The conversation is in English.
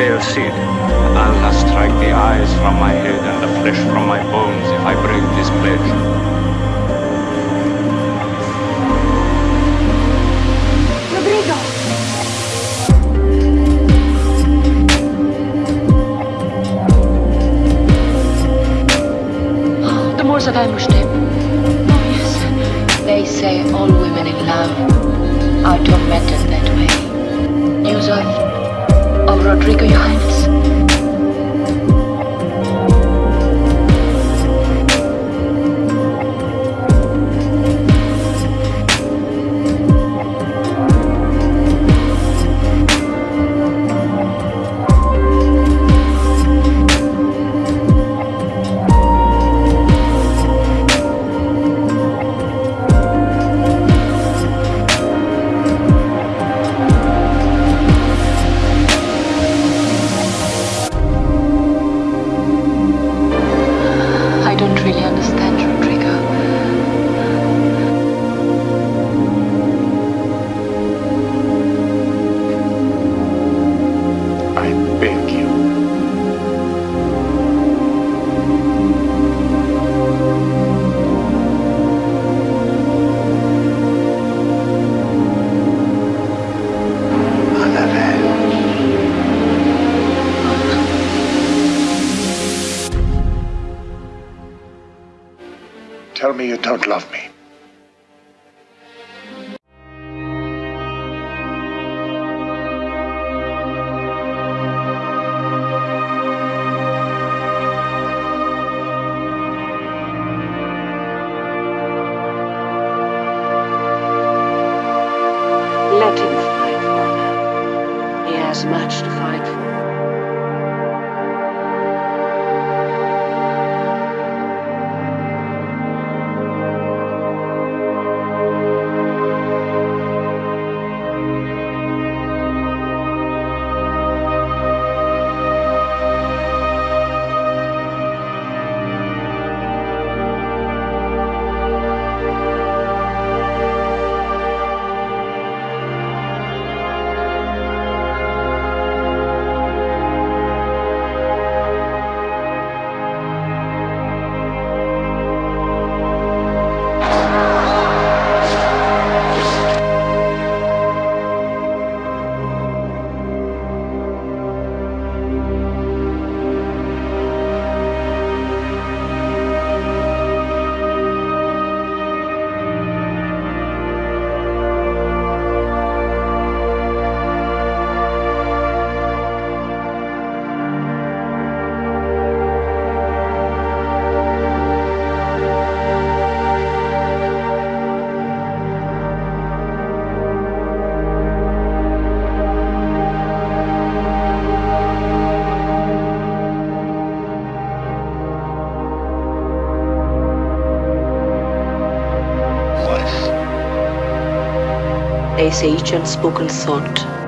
succeed. Allah strike the eyes from my head and the flesh from my bones if I break this pledge. Rodrigo! The Moors of Ambushtem. Oh, yes. They say all women in love are tormented that way. News of... Rodrigo, Your Highness? Tell me you don't love me. Each unspoken thought